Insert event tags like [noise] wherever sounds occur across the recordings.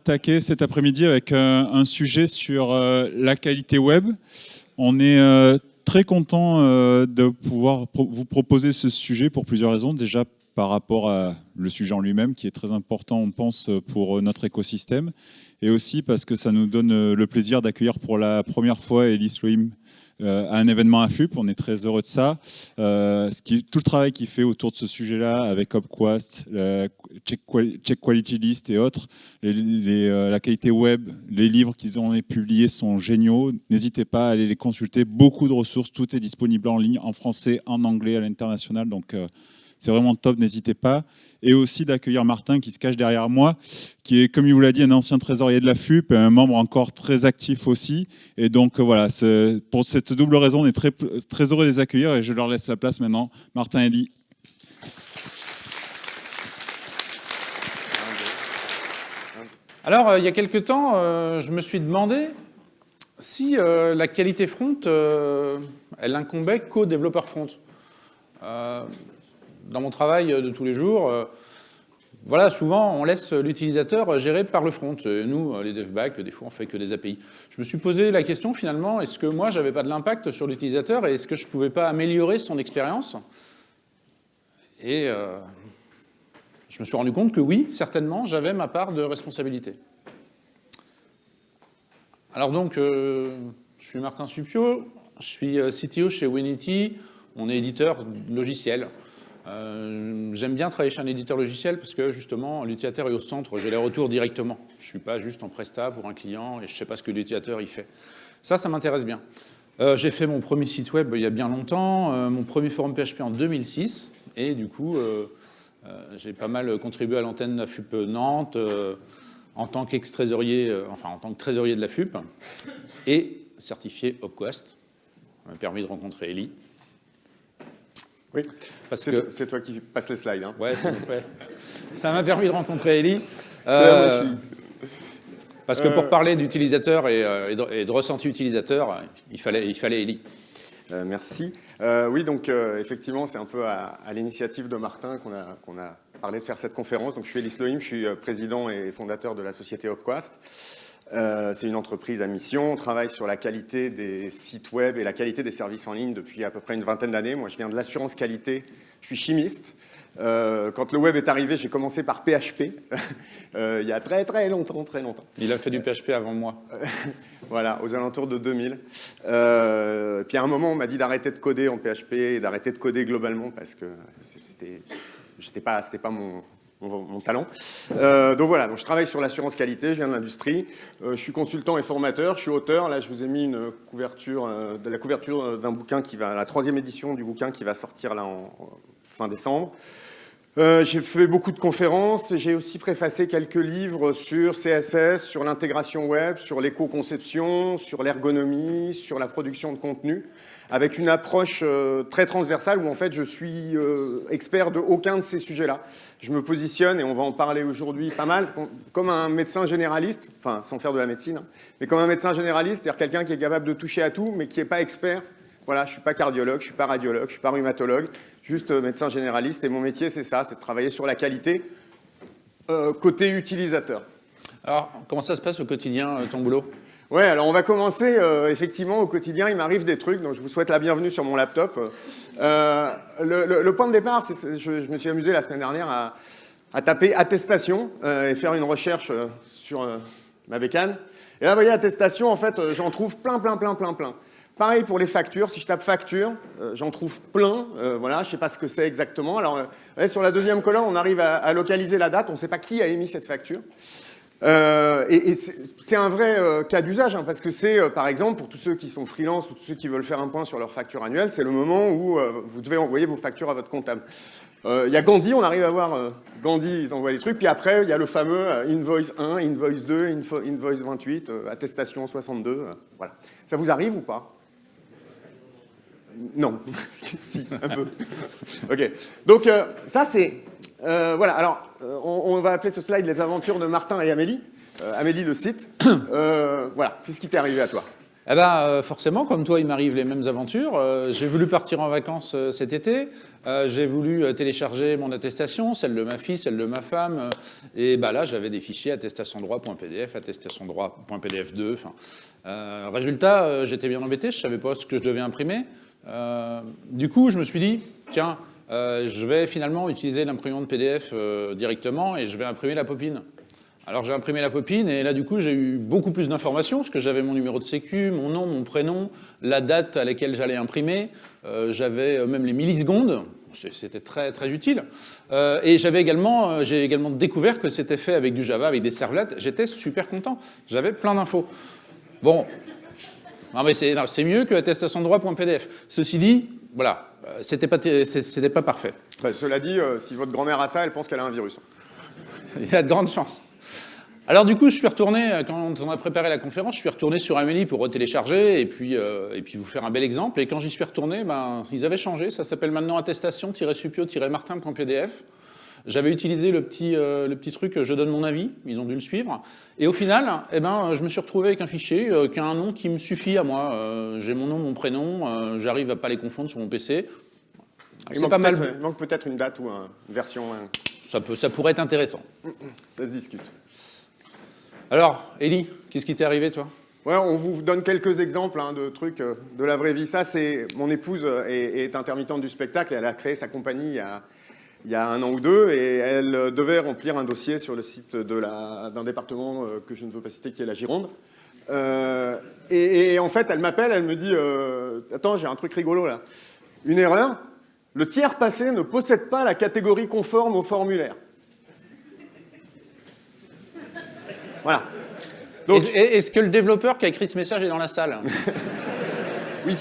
attaquer cet après-midi avec euh, un sujet sur euh, la qualité web. On est euh, très content de pouvoir vous proposer ce sujet pour plusieurs raisons. Déjà par rapport à le sujet en lui-même qui est très important, on pense, pour notre écosystème. Et aussi parce que ça nous donne le plaisir d'accueillir pour la première fois Elise euh, à un événement FUP, On est très heureux de ça. Euh, tout le travail qu'il fait autour de ce sujet-là, avec Upquest, Check, Quality List et autres, euh, la qualité web, les livres qu'ils ont publiés sont géniaux. N'hésitez pas à aller les consulter. Beaucoup de ressources, tout est disponible en ligne, en français, en anglais, à l'international. Donc, c'est vraiment top, n'hésitez pas. Et aussi d'accueillir Martin qui se cache derrière moi, qui est, comme il vous l'a dit, un ancien trésorier de la FUP un membre encore très actif aussi. Et donc voilà, pour cette double raison, on est très, très heureux de les accueillir et je leur laisse la place maintenant. Martin Elie. Alors, euh, il y a quelques temps, euh, je me suis demandé si euh, la qualité front, elle incombait qu'aux développeurs front dans mon travail de tous les jours, euh, voilà, souvent, on laisse l'utilisateur gérer par le front. Nous, les devbacks, des fois, on fait que des API. Je me suis posé la question, finalement, est-ce que moi, j'avais pas de l'impact sur l'utilisateur et est-ce que je pouvais pas améliorer son expérience? Et euh, je me suis rendu compte que oui, certainement, j'avais ma part de responsabilité. Alors donc, euh, je suis Martin Supio, je suis CTO chez Winity, on est éditeur logiciel. Euh, j'aime bien travailler chez un éditeur logiciel parce que justement l'utilisateur est au centre, j'ai les retours directement. Je ne suis pas juste en presta pour un client et je ne sais pas ce que l'utilisateur il fait. Ça, ça m'intéresse bien. Euh, j'ai fait mon premier site web il y a bien longtemps, euh, mon premier forum PHP en 2006 et du coup j'ai pas mal contribué à l'antenne de la FUP Nantes en tant qu'ex-trésorier, enfin en tant que trésorier de la FUP et certifié Opquest. Ça m'a permis de rencontrer Ellie. Oui, parce que c'est toi qui passe les slides. Hein. Ouais, [laughs] Ça m'a permis de rencontrer Ellie. Euh, parce que pour euh, parler d'utilisateur euh, et, de ressenti utilisateur, il fallait, il fallait Ellie. merci. oui, donc effectivement, c'est un peu à, l'initiative de Martin qu'on a, parlé de faire cette conférence. Donc, je suis Ellie Loim, je suis président et fondateur de la société Opquast. Euh, c'est une entreprise à mission, on travaille sur la qualité des sites web et la qualité des services en ligne depuis à peu près une vingtaine d'années. Moi, je viens de l'assurance qualité, je suis chimiste. Euh, quand le web est arrivé, j'ai commencé par PHP, [laughs] euh, il y a très très longtemps, très longtemps. Il a fait du PHP avant moi. [laughs] voilà, aux alentours de 2000. puis à un moment, on m'a dit d'arrêter de coder en PHP et d'arrêter de coder globalement parce que c'était pas, pas mon, mon, talent. Euh, donc voilà, donc je travaille sur l'assurance qualité, je viens de l'industrie, euh, je suis consultant et formateur, je suis auteur, là je vous ai mis euh, la couverture d'un bouquin qui va, la troisième édition du bouquin qui va sortir là en, fin décembre. j'ai fait beaucoup de conférences et j'ai aussi préfacé quelques livres sur CSS, sur l'intégration web, sur l'éco-conception, sur l'ergonomie, sur la production de contenu avec une approche euh, très transversale où en fait je suis euh, expert de aucun de ces sujets-là. Je me positionne, et on va en parler aujourd'hui pas mal, comme un médecin généraliste, enfin sans faire de la médecine, hein, mais comme un médecin généraliste, c'est-à-dire quelqu'un qui est capable de toucher à tout, mais qui n'est pas expert. Voilà, je ne suis pas cardiologue, je ne suis pas radiologue, je ne suis pas rhumatologue, juste euh, médecin généraliste, et mon métier c'est ça, c'est de travailler sur la qualité côté utilisateur. Alors, comment ça se passe au quotidien, ton boulot? Ouais, alors on va commencer, euh, effectivement, au quotidien, il m'arrive des trucs, donc je vous souhaite la bienvenue sur mon laptop. Euh, le, point de départ, c'est je, je, me suis amusé la semaine dernière à, taper attestation euh, et faire une recherche sur ma bécane. Et là, vous voyez, attestation, en fait, j'en trouve plein, plein, plein, plein, plein. Pareil pour les factures, si je tape facture, j'en trouve plein, voilà, je ne sais pas ce que c'est exactement. Alors, sur la deuxième colonne, on arrive à, à localiser la date, on ne sait pas qui a émis cette facture. Euh, et, c'est un vrai euh, cas d'usage, hein, parce que c'est, euh, par exemple, pour tous ceux qui sont freelance ou tous ceux qui veulent faire un point sur leur facture annuelle, c'est le moment où vous devez envoyer vos factures à votre comptable. Il y a Gandhi, on arrive à voir Gandhi, ils envoient les trucs, puis après, il y a le fameux invoice 1, invoice 2, invoice 28, attestation 62, voilà. Ça vous arrive ou pas? Non, [laughs] si, un peu. ok, donc ça c'est voilà, alors, euh, on, va appeler ce slide les aventures de Martin et Amélie. Euh, Amélie, le site. [coughs] voilà, qu'est-ce qui t'est arrivé à toi? Eh ben, euh, forcément, comme toi, il m'arrive les mêmes aventures. Euh, j'ai voulu partir en vacances euh, cet été. j'ai voulu télécharger mon attestation, celle de ma fille, celle de ma femme. et bah, là, j'avais des fichiers attestation-droit.pdf, attestation-droit.pdf2. résultat, j'étais bien embêté, je ne savais pas ce que je devais imprimer. du coup, je me suis dit, tiens, je vais finalement utiliser l'imprimante PDF directement et je vais imprimer la popine. Alors j'ai imprimé la popine et là du coup j'ai eu beaucoup plus d'informations parce que j'avais mon numéro de sécu, mon nom, mon prénom, la date à laquelle j'allais imprimer, euh, j'avais euh, même les millisecondes, c'était très très utile. Euh, et j'avais également, j'ai également découvert que c'était fait avec du Java, avec des servlettes. J'étais super content. J'avais plein d'infos. Bon, mais c'est mieux que attestation. Ceci dit, voilà, c'était pas c'était pas parfait. Bah, cela dit, si votre grand-mère a ça, elle pense qu'elle a un virus. [laughs] Il y a de grandes chances. Alors du coup, je suis retourné, euh, quand on a préparé la conférence, je suis retourné sur Amélie pour retélécharger et puis, euh, et puis vous faire un bel exemple. Et quand j'y suis retourné, ben, ils avaient changé. Ça s'appelle maintenant attestation-supio-martin.pdf. J'avais utilisé le petit, euh, le petit truc « je donne mon avis », ils ont dû le suivre. Et au final, eh ben, je me suis retrouvé avec un fichier qui a un nom qui me suffit à moi. J'ai mon nom, mon prénom, j'arrive à pas les confondre sur mon PC. Il manque, pas mal... il manque peut-être une date ou une version. Ça, peut, ça pourrait être intéressant. Ça se discute. Alors, Elie, qu'est-ce qui t'est arrivé, toi? Ouais, on vous donne quelques exemples hein, de trucs euh, de la vraie vie. Ça, c'est mon épouse euh, est, intermittente du spectacle. Elle a créé sa compagnie il y a, un an ou deux et elle euh, devait remplir un dossier sur le site d'un département que je ne veux pas citer, qui est la Gironde. et, en fait, elle m'appelle, elle me dit Attends, j'ai un truc rigolo là. Une erreur. Le tiers passé ne possède pas la catégorie conforme au formulaire. Voilà. Est-ce que le développeur qui a écrit ce message est dans la salle? [laughs] Oui.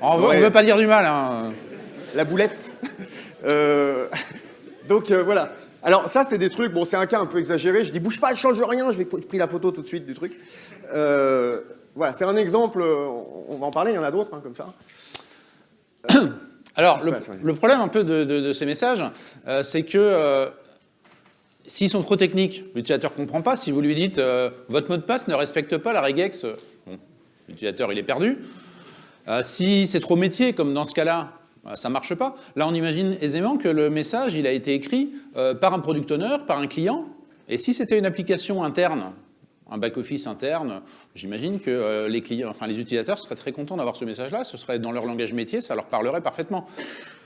On ne veut pas dire du mal. Hein. La boulette. Euh, donc euh, voilà. Alors ça, c'est des trucs, bon, c'est un cas un peu exagéré. Je dis, bouge pas, je change rien, je vais pris la photo tout de suite du truc. Euh, voilà, c'est un exemple, on va en parler, il y en a d'autres hein, comme ça. Alors, le, problème un peu de ces messages, c'est que S'ils sont trop techniques, l'utilisateur ne comprend pas. Si vous lui dites votre mot de passe ne respecte pas la regex, l'utilisateur il est perdu. Si c'est trop métier, comme dans ce cas-là, ça ne marche pas. Là, on imagine aisément que le message il a été écrit par un product owner, par un client. Et si c'était une application interne, un back-office interne, j'imagine que les, clients, enfin, les utilisateurs seraient très contents d'avoir ce message-là. Ce serait dans leur langage métier, ça leur parlerait parfaitement.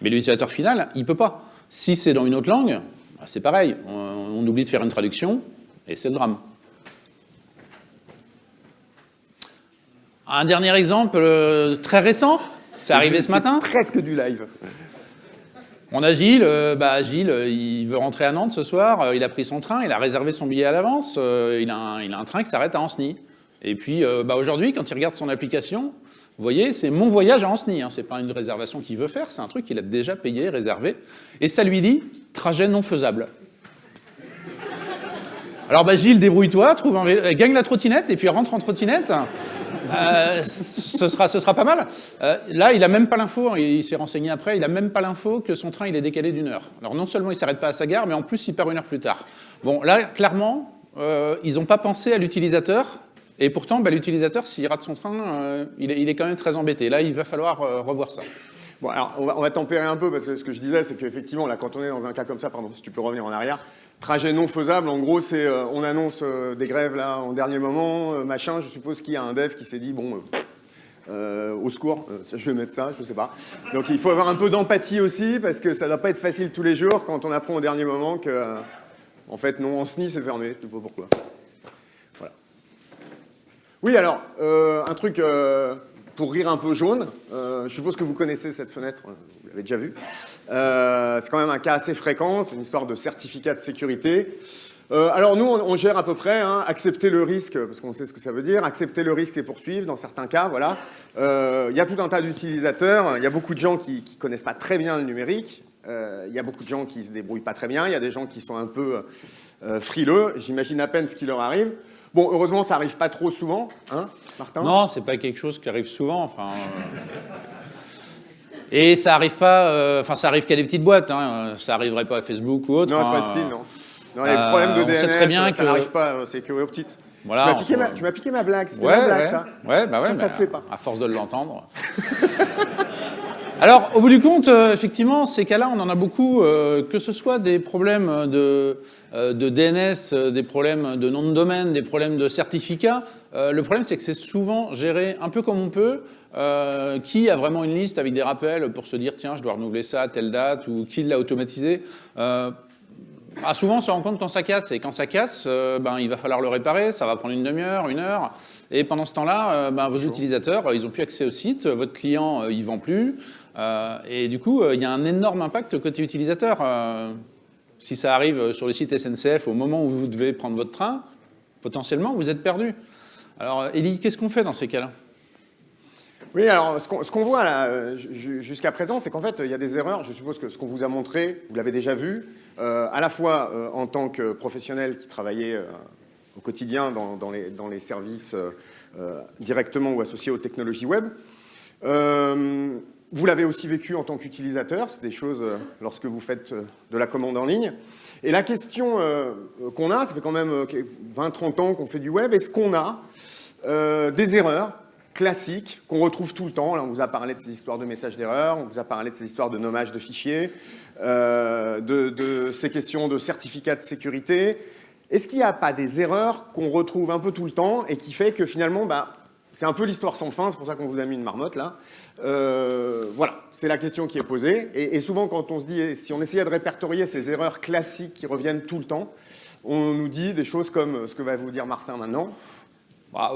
Mais l'utilisateur final, il ne peut pas. Si c'est dans une autre langue, bah, c'est pareil, on, oublie de faire une traduction, et c'est le drame. Un dernier exemple euh, très récent, c'est arrivé ce matin. presque du live. On a Gilles, euh, bah Gilles, euh, il veut rentrer à Nantes ce soir, il a pris son train, il a réservé son billet à l'avance, il, a un train qui s'arrête à Anceny. Et puis bah, aujourd'hui, quand il regarde son application, vous voyez, c'est mon voyage à Anceny, hein. ce n'est pas une réservation qu'il veut faire, c'est un truc qu'il a déjà payé, réservé, et ça lui dit « trajet non faisable ». Alors bah, Gilles, débrouille-toi, trouve un euh, gagne la trottinette et puis rentre en trottinette. Euh, ce, sera, ce sera pas mal. Euh, là, il a même pas l'info, hein, il, s'est renseigné après, il a même pas l'info que son train il est décalé d'une heure. Alors non seulement il s'arrête pas à sa gare, mais en plus il perd une heure plus tard. Bon, là, clairement, ils n'ont pas pensé à l'utilisateur, et pourtant, bah, l'utilisateur, s'il rate son train, euh, il, est, quand même très embêté. Là, il va falloir euh, revoir ça. Bon, alors, on va, tempérer un peu, parce que ce que je disais, c'est qu'effectivement, là, quand on est dans un cas comme ça, pardon, si tu peux revenir en arrière, trajet non faisable, en gros, c'est, euh, on annonce des grèves, là, en dernier moment, machin, je suppose qu'il y a un dev qui s'est dit, bon, au secours, je vais mettre ça, je sais pas. Donc, il faut avoir un peu d'empathie aussi, parce que ça ne doit pas être facile tous les jours, quand on apprend au dernier moment que, en fait, non, en SNI, c'est fermé, je sais pas pourquoi. Oui, alors, euh, un truc euh, pour rire un peu jaune. Euh, je suppose que vous connaissez cette fenêtre, vous l'avez déjà vue. c'est quand même un cas assez fréquent, c'est une histoire de certificat de sécurité. alors nous, on, gère à peu près, hein, accepter le risque, parce qu'on sait ce que ça veut dire, accepter le risque et poursuivre dans certains cas, voilà. Il y a tout un tas d'utilisateurs, il y a beaucoup de gens qui ne connaissent pas très bien le numérique, il y a beaucoup de gens qui se débrouillent pas très bien, il y a des gens qui sont un peu frileux, j'imagine à peine ce qui leur arrive. Bon, heureusement, ça arrive pas trop souvent, hein, Martin? Non, c'est pas quelque chose qui arrive souvent, enfin... Euh. Et ça arrive pas, euh, enfin ça arrive qu'à des petites boîtes, hein. ça arriverait pas à Facebook ou autre. Non, c'est pas de style, non. non les problèmes de DNS, très bien ça, n'arrive pas, c'est que aux petites. Voilà, tu m'as piqué, ma- piqué blague, c'était Ouais, ma blague, ouais. ça. Ouais, bah ouais, Ça, ça se fait pas. À force de l'entendre. [laughs] Alors, au bout du compte, euh, effectivement, ces cas-là, on en a beaucoup, euh, que ce soit des problèmes de, euh, DNS, des problèmes de nom de domaine, des problèmes de certificat. Le problème, c'est que c'est souvent géré un peu comme on peut. Qui a vraiment une liste avec des rappels pour se dire, tiens, je dois renouveler ça à telle date, ou qui l'a automatisé ah, souvent, on se rend compte quand ça casse. Et quand ça casse, ben, il va falloir le réparer. Ça va prendre une demi-heure, une heure. Et pendant ce temps-là, euh, ben, vos utilisateurs, euh, ils n'ont plus accès au site. Votre client, euh, il vend plus. Euh, et du coup, euh, il y a un énorme impact côté utilisateur. Euh, si ça arrive sur le site SNCF au moment où vous devez prendre votre train, potentiellement, vous êtes perdu. Alors, euh, Elie, qu'est-ce qu'on fait dans ces cas-là? Oui, alors ce qu'on voit là, euh, jusqu'à présent, c'est qu'en fait, il y a des erreurs. Je suppose que ce qu'on vous a montré, vous l'avez déjà vu, euh, à la fois euh, en tant que professionnel qui travaillait euh, au quotidien dans, les, services euh, euh, directement ou associés aux technologies web. Euh, vous l'avez aussi vécu en tant qu'utilisateur, c'est des choses lorsque vous faites de la commande en ligne. Et la question qu'on a, ça fait quand même euh, 20-30 ans qu'on fait du web, est-ce qu'on a des erreurs classiques qu'on retrouve tout le temps? Là, on vous a parlé de ces histoires de messages d'erreur, on vous a parlé de ces histoires de nommage de fichiers, de ces questions de certificats de sécurité. Est-ce qu'il n'y a pas des erreurs qu'on retrouve un peu tout le temps et qui fait que finalement, bah, c'est un peu l'histoire sans fin, c'est pour ça qu'on vous a mis une marmotte là. Euh, voilà, c'est la question qui est posée. Et, souvent, quand on se dit, si on essayait de répertorier ces erreurs classiques qui reviennent tout le temps, on nous dit des choses comme ce que va vous dire Martin maintenant. Bah.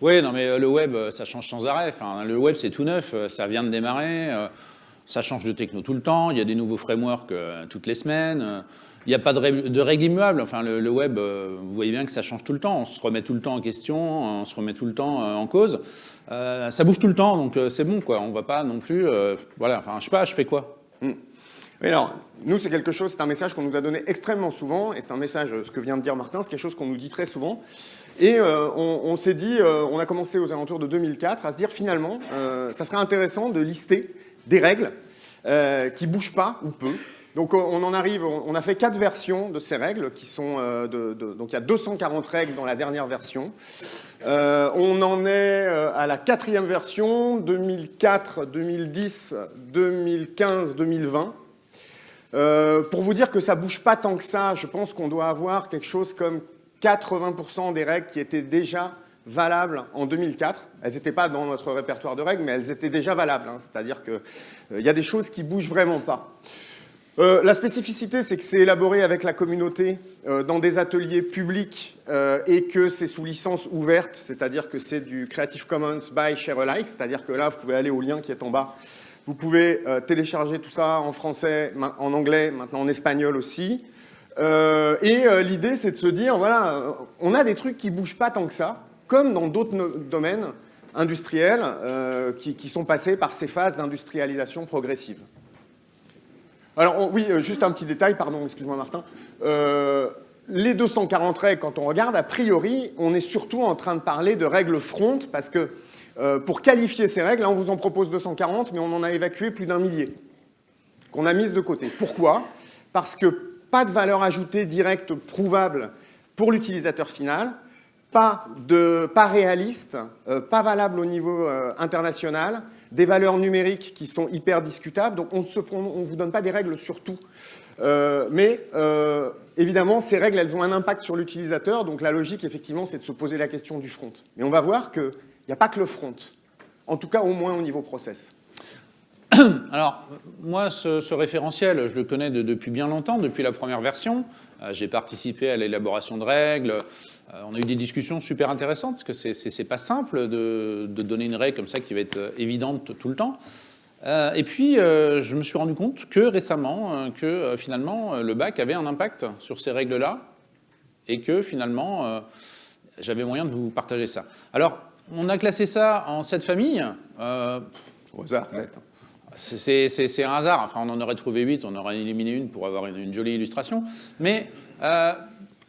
Oui, non, mais euh, le web, euh, ça change sans arrêt. Le web, c'est tout neuf, ça vient de démarrer, ça change de techno tout le temps, il y a des nouveaux frameworks toutes les semaines, il n'y a pas de, règles- de règles immuables. Enfin, le, web, euh, vous voyez bien que ça change tout le temps, on se remet tout le temps en question, on se remet tout le temps euh, en cause. Euh, ça bouge tout le temps, donc c'est bon, quoi. On va pas non plus... voilà, enfin, je sais pas, je fais quoi? Oui, alors, nous, c'est quelque chose, c'est un message qu'on nous a donné extrêmement souvent, et c'est un message, ce que vient de dire Martin, c'est quelque chose qu'on nous dit très souvent. Et on, s'est dit, on a commencé aux alentours de 2004 à se dire finalement, ça serait intéressant de lister des règles qui bougent pas ou peu. Donc on en arrive, on a fait quatre versions de ces règles qui sont, euh, donc il y a 240 règles dans la dernière version. Euh, on en est euh, à la quatrième version, 2004, 2010, 2015, 2020. Euh, pour vous dire que ça bouge pas tant que ça, je pense qu'on doit avoir quelque chose comme 80% des règles qui étaient déjà valables en 2004. Elles n'étaient pas dans notre répertoire de règles, mais elles étaient déjà valables. hein. C'est-à-dire qu'il y a des choses qui bougent vraiment pas. Euh, la spécificité, c'est que c'est élaboré avec la communauté euh, dans des ateliers publics euh, et que c'est sous licence ouverte, c'est-à-dire que c'est du Creative Commons by Share Alike, c'est-à-dire que là, vous pouvez aller au lien qui est en bas. Vous pouvez télécharger tout ça en français, en anglais, maintenant en espagnol aussi. Et l'idée, c'est de se dire, voilà, on a des trucs qui bougent pas tant que ça, comme dans d'autres domaines industriels qui sont passés par ces phases d'industrialisation progressive. Alors oui, euh, juste un petit détail, pardon, excuse-moi Martin. Euh, les 240 règles, quand on regarde, a priori, on est surtout en train de parler de règles front, parce que euh, pour qualifier ces règles, là on vous en propose 240, mais on en a évacué plus d'un millier, qu'on a mises de côté. Pourquoi? Parce que pas de valeur ajoutée directe prouvable pour l'utilisateur final, pas, de, pas réaliste, pas valable au niveau international, des valeurs numériques qui sont hyper discutables, donc on ne vous donne pas des règles sur tout. Euh, mais euh, évidemment, ces règles, elles ont un impact sur l'utilisateur, donc la logique, effectivement, c'est de se poser la question du front. Mais on va voir qu'il n'y a pas que le front, en tout cas au moins au niveau process. [coughs] Alors, moi, ce, référentiel, je le connais de- depuis bien longtemps, depuis la première version. Euh, J'ai participé à l'élaboration de règles. Euh, on a eu des discussions super intéressantes, parce que c'est- pas simple de, de donner une règle comme ça qui va être euh, évidente tout le temps. Euh, et puis, euh, je me suis rendu compte que récemment, euh, que finalement, le bac avait un impact sur ces règles-là, et que finalement, j'avais moyen de vous partager ça. Alors, on a classé ça en sept familles. Au hasard, c'est- c'est- un hasard. Enfin, on en aurait trouvé 8, on aurait éliminé une pour avoir une, une jolie illustration. Mais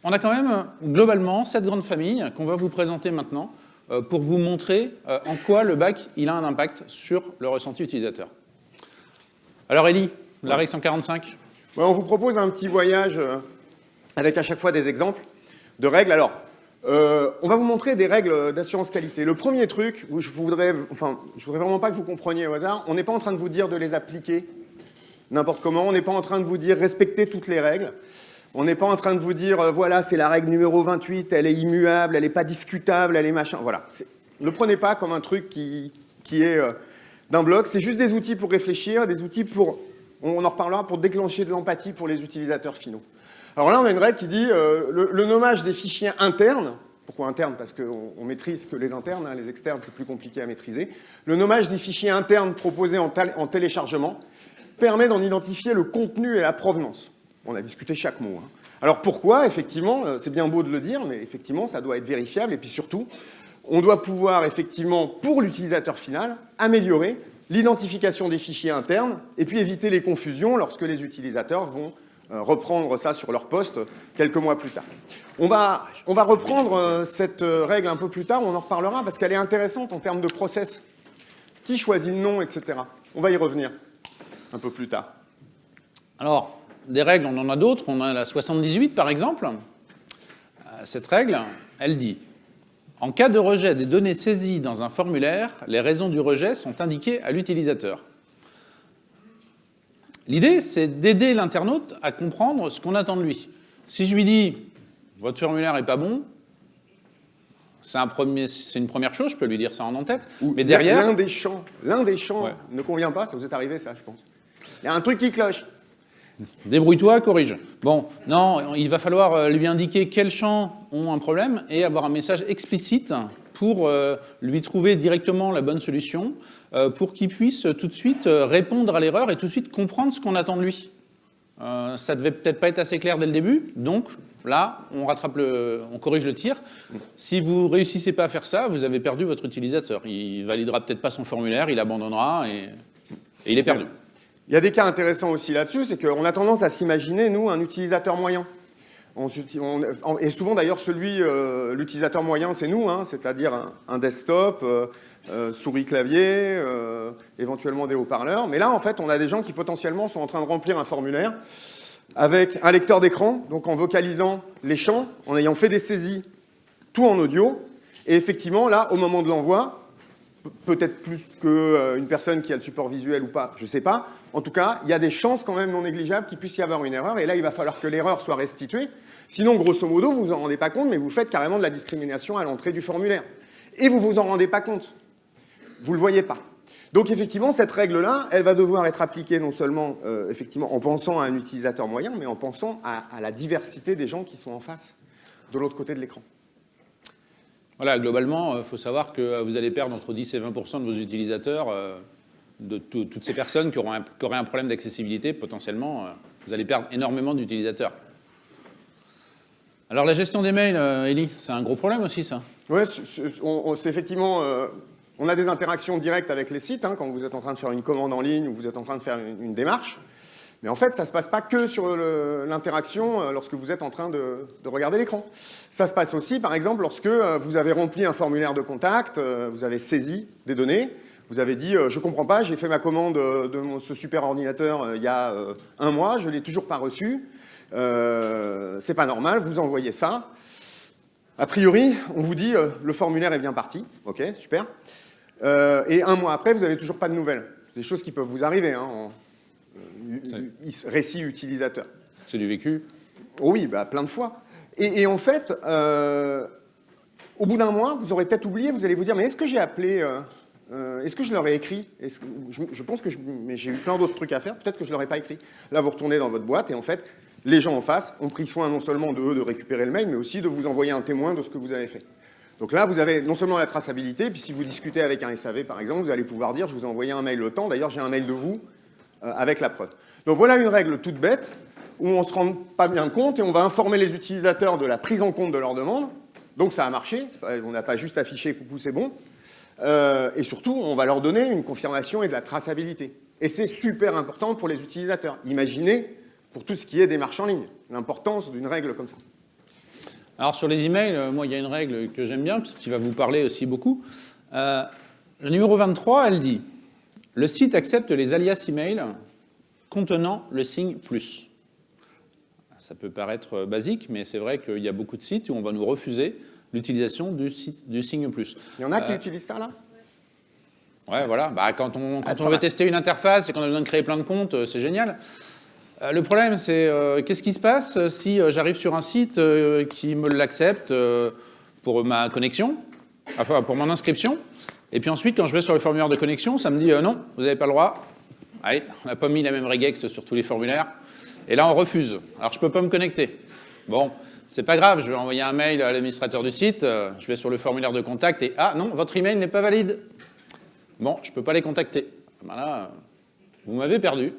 on a quand même, globalement, cette grande famille qu'on va vous présenter maintenant euh, pour vous montrer euh, en quoi le bac il a un impact sur le ressenti utilisateur. Alors, Ellie, la règle 145 Ouais, on vous propose un petit voyage euh, avec à chaque fois des exemples de règles. Alors, on va vous montrer des règles d'assurance qualité. Le premier truc, je voudrais, enfin, je voudrais vraiment pas que vous compreniez au hasard, on n'est pas en train de vous dire de les appliquer n'importe comment, on n'est pas en train de vous dire respectez toutes les règles, on n'est pas en train de vous dire euh, voilà, c'est la règle numéro 28, elle est immuable, elle n'est pas discutable, elle est machin, voilà. Ne prenez pas comme un truc qui, est euh, d'un bloc, c'est juste des outils pour réfléchir, des outils pour, on en reparlera, pour déclencher de l'empathie pour les utilisateurs finaux. Alors là, on a une règle qui dit euh, le, nommage des fichiers internes, pourquoi interne Parce qu'on on maîtrise que les internes, hein, les externes, c'est plus compliqué à maîtriser. Le nommage des fichiers internes proposés en téléchargement permet d'en identifier le contenu et la provenance. On a discuté chaque mot. Hein. Alors pourquoi Effectivement, euh, c'est bien beau de le dire, mais effectivement, ça doit être vérifiable. Et puis surtout, on doit pouvoir, effectivement, pour l'utilisateur final, améliorer l'identification des fichiers internes et puis éviter les confusions lorsque les utilisateurs vont euh, reprendre ça sur leur poste quelques mois plus tard. On va, on va reprendre euh, cette règle un peu plus tard, on en reparlera parce qu'elle est intéressante en termes de process. Qui choisit le nom, etc. On va y revenir un peu plus tard. Alors, des règles, on en a d'autres. On a la 78, par exemple. Cette règle, elle dit en cas de rejet des données saisies dans un formulaire, les raisons du rejet sont indiquées à l'utilisateur. L'idée, c'est d'aider l'internaute à comprendre ce qu'on attend de lui. Si je lui dis « votre formulaire n'est pas bon », c'est un une première chose, je peux lui dire ça en en-tête. Mais derrière... L'un des champs, l'un des champs ne convient pas, ça vous est arrivé ça, je pense. Il y a un truc qui cloche. Débrouille-toi, corrige. Bon, non, il va falloir euh, lui indiquer quels champs ont un problème et avoir un message explicite pour euh, lui trouver directement la bonne solution euh, pour qu'il puisse tout de suite répondre à l'erreur et tout de suite comprendre ce qu'on attend de lui. Ça devait peut-être pas être assez clair dès le début, donc là, on rattrape le, on corrige le tir. Si vous réussissez pas à faire ça, vous avez perdu votre utilisateur. Il validera peut-être pas son formulaire, il abandonnera et, il est perdu. Il y a des cas intéressants aussi là-dessus, c'est qu'on a tendance à s'imaginer, nous, un utilisateur moyen. et souvent d'ailleurs, celui, l'utilisateur moyen, c'est nous, hein, c'est-à-dire un, desktop, euh, souris clavier, euh, éventuellement des haut-parleurs. Mais là, en fait, on a des gens qui potentiellement sont en train de remplir un formulaire avec un lecteur d'écran, donc en vocalisant les champs, en ayant fait des saisies, tout en audio. Et effectivement, là, au moment de l'envoi, peut-être plus qu'une euh, personne qui a le support visuel ou pas, je ne sais pas. En tout cas, il y a des chances quand même non négligeables qu'il puisse y avoir une erreur. Et là, il va falloir que l'erreur soit restituée. Sinon, grosso modo, vous vous en rendez pas compte, mais vous faites carrément de la discrimination à l'entrée du formulaire. Et vous vous en rendez pas compte vous ne le voyez pas. Donc effectivement, cette règle-là, elle va devoir être appliquée non seulement euh, en pensant à un utilisateur moyen, mais en pensant à, la diversité des gens qui sont en face, de l'autre côté de l'écran. Voilà, globalement, il euh, faut savoir que euh, vous allez perdre entre 10 et 20% de vos utilisateurs, de toutes ces personnes qui, auront un, auraient un problème d'accessibilité, potentiellement, vous allez perdre énormément d'utilisateurs. Alors la gestion des mails, Elie, c'est un gros problème aussi, ça Oui, c'est effectivement on a des interactions directes avec les sites, hein, quand vous êtes en train de faire une commande en ligne ou vous êtes en train de faire une, démarche. Mais en fait, ça ne se passe pas que sur l'interaction euh, lorsque vous êtes en train de, regarder l'écran. Ça se passe aussi, par exemple, lorsque euh, vous avez rempli un formulaire de contact, euh, vous avez saisi des données, vous avez dit je ne comprends pas, j'ai fait ma commande de ce super ordinateur il y a un mois, je ne l'ai toujours pas reçu, c'est pas normal, vous envoyez ça. A priori, on vous dit le formulaire est bien parti, ok, super. Euh, et un mois après, vous n'avez toujours pas de nouvelles. Des choses qui peuvent vous arriver hein, en euh, récit utilisateur. C'est du vécu Oui, bah, plein de fois. Et, en fait, euh, au bout d'un mois, vous aurez peut-être oublié, vous allez vous dire, mais est-ce que j'ai appelé, est-ce que je leur ai écrit je, pense que j'ai eu plein d'autres trucs à faire, peut-être que je ne leur ai pas écrit. Là, vous retournez dans votre boîte et en fait, les gens en face ont pris soin non seulement de de récupérer le mail, mais aussi de vous envoyer un témoin de ce que vous avez fait. Donc là, vous avez non seulement la traçabilité, puis si vous discutez avec un SAV, par exemple, vous allez pouvoir dire « je vous ai envoyé un mail le temps, d'ailleurs j'ai un mail de vous euh, avec la preuve ». Donc voilà une règle toute bête, où on ne se rend pas bien compte et on va informer les utilisateurs de la prise en compte de leur demande. Donc ça a marché, on n'a pas juste affiché « coucou, c'est bon euh, Et surtout, on va leur donner une confirmation et de la traçabilité. Et c'est super important pour les utilisateurs. Imaginez, pour tout ce qui est démarche en ligne, l'importance d'une règle comme ça. Alors sur les emails, euh, moi il y a une règle que j'aime bien, qui va vous parler aussi beaucoup. Euh, le numéro 23, elle dit « Le site accepte les alias email contenant le signe plus ». Ça peut paraître basique, mais c'est vrai qu'il y a beaucoup de sites où on va nous refuser l'utilisation du, du signe plus. Il y en a qui utilisent ça là? Ouais, voilà. Bah, quand on, quand on veut tester une interface et qu'on a besoin de créer plein de comptes, c'est génial. Euh, le problème, c'est euh, qu'est-ce qui se passe euh, si j'arrive sur un site qui me l'accepte pour ma connexion, enfin pour mon inscription, et puis ensuite, quand je vais sur le formulaire de connexion, ça me dit non, vous n'avez pas le droit. Allez, on n'a pas mis la même regex sur tous les formulaires. Et là, on refuse. Alors, je ne peux pas me connecter. Bon, c'est pas grave, je vais envoyer un mail à l'administrateur du site, je vais sur le formulaire de contact et « Ah non, votre email n'est pas valide !» Bon, je peux pas les contacter. Ben là, vous m'avez perdu.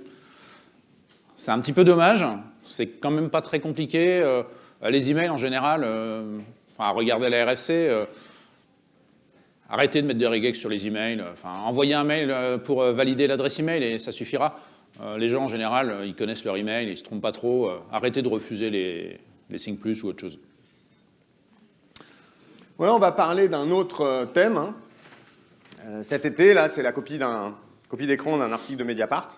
C'est un petit peu dommage, c'est quand même pas très compliqué. Euh, les emails en général, euh, enfin, regardez la RFC, euh, arrêtez de mettre des regex sur les emails, enfin, envoyez un mail pour valider l'adresse email et ça suffira. les gens en général, ils connaissent leur email, ils se trompent pas trop, arrêtez de refuser les, plus ou autre chose. Ouais, on va parler d'un autre thème. Hein. cet été, là, c'est la copie d'écran d'un article de Mediapart.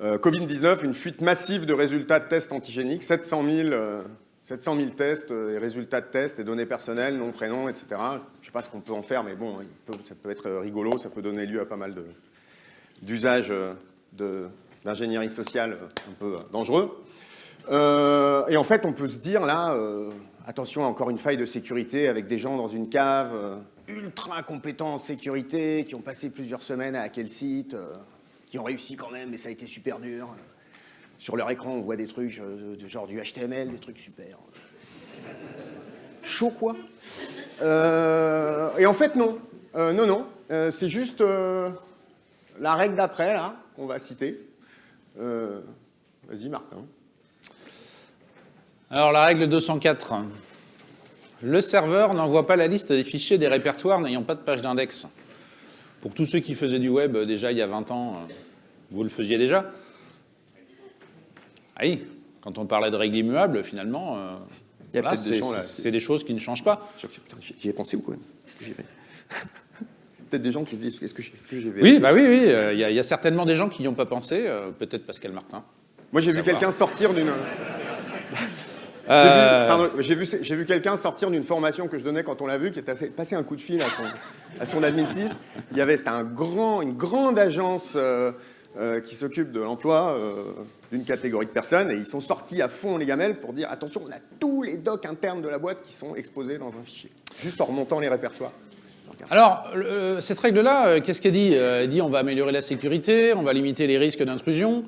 Euh, Covid-19, une fuite massive de résultats de tests antigéniques, 700 000, euh, tests euh, et résultats de tests et données personnelles, nom, prénom, etc. Je ne sais pas ce qu'on peut en faire, mais bon, ça peut être rigolo, ça peut donner lieu à pas mal d'usages d'ingénierie sociale un peu dangereux. Et en fait, on peut se dire là, attention, encore une faille de sécurité avec des gens dans une cave ultra compétents en sécurité, qui ont passé plusieurs semaines à hacker le site, qui ont réussi quand même, mais ça a été super dur. Sur leur écran, on voit des trucs euh, genre du HTML, des trucs super. Chaud, quoi. Euh, et en fait, non. Euh, non, non. C'est juste la règle d'après, là, qu'on va citer. Vas-y, Martin. Alors, la règle 204. Le serveur n'envoie pas la liste des fichiers des répertoires n'ayant pas de page d'index. Pour tous ceux qui faisaient du web euh, déjà il y a 20 ans, euh, vous le faisiez déjà Ah oui, quand on parlait de règles immuables, finalement, euh, c'est des choses qui ne changent pas. J'y ai pensé ou quoi Qu'est-ce que j'ai fait [laughs] Peut-être des gens qui se disent, est-ce que j'ai fait Oui, bah oui, oui, il y, a certainement des gens qui n'y ont pas pensé, peut-être Pascal Martin. Moi, j'ai vu quelqu'un sortir d'une... Euh, j'ai vu, vu, quelqu'un sortir d'une formation que je donnais quand on l'a vu, qui était passé un coup de fil à son, à son admin 6. Il y avait, c'était un grand, une grande agence euh, euh, qui s'occupe de l'emploi d'une catégorie de personnes, et ils sont sortis à fond les gamelles pour dire attention, on a tous les docs internes de la boîte qui sont exposés dans un fichier, juste en remontant les répertoires. Alors, cette règle-là, qu'est-ce qu'elle dit? Elle dit on va améliorer la sécurité, on va limiter les risques d'intrusion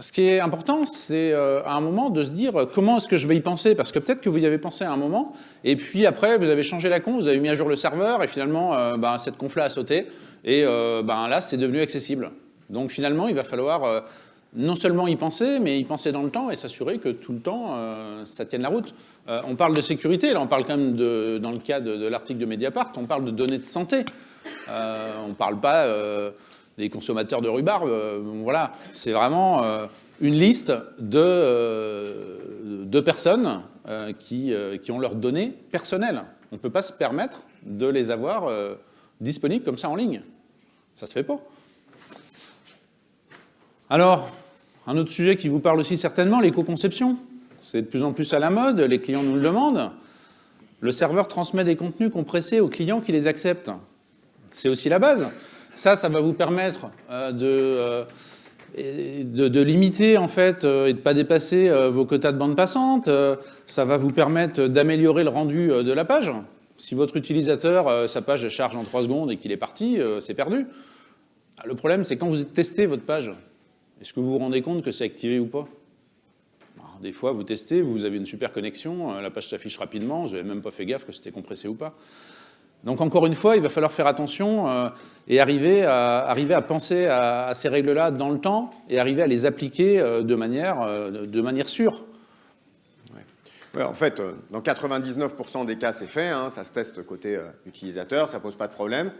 ce qui est important, c'est euh, à un moment de se dire euh, comment est-ce que je vais y penser? Parce que peut-être que vous y avez pensé à un moment, et puis après, vous avez changé la con, vous avez mis à jour le serveur, et finalement, euh, ben, cette conf-là a sauté, et ben, là, c'est devenu accessible. Donc finalement, il va falloir non seulement y penser, mais y penser dans le temps et s'assurer que tout le temps, ça tienne la route. on parle de sécurité, là on parle quand même, dans le cas de l'article de Mediapart, on parle de données de santé. on ne parle pas des consommateurs de rhubarbe. Euh, voilà, c'est vraiment euh, une liste de, euh, personnes qui, qui, ont leurs données personnelles. On ne peut pas se permettre de les avoir disponibles comme ça en ligne. Ça se fait pas. Alors, un autre sujet qui vous parle aussi certainement, l'éco-conception. C'est de plus en plus à la mode, les clients nous le demandent. Le serveur transmet des contenus compressés aux clients qui les acceptent. C'est aussi la base. Ça, ça va vous permettre euh, euh, de, de, limiter en fait euh, et de ne pas dépasser vos quotas de bande passante. ça va vous permettre d'améliorer le rendu de la page. Si votre utilisateur, sa page charge en 3 secondes et qu'il est parti, c'est perdu. Le problème, c'est quand vous testez votre page, est-ce que vous vous rendez compte que c'est activé ou pas? Des fois, vous testez, vous avez une super connexion, la page s'affiche rapidement, vous n'avez même pas fait gaffe que c'était compressé ou pas. Donc encore une fois, il va falloir faire attention euh, et arriver à, penser à, ces règles-là dans le temps et arriver à les appliquer euh, de, manière, euh, de manière sûre. en fait, dans 99% des cas, c'est fait, hein, ça se teste côté utilisateur, ça pose pas de problème.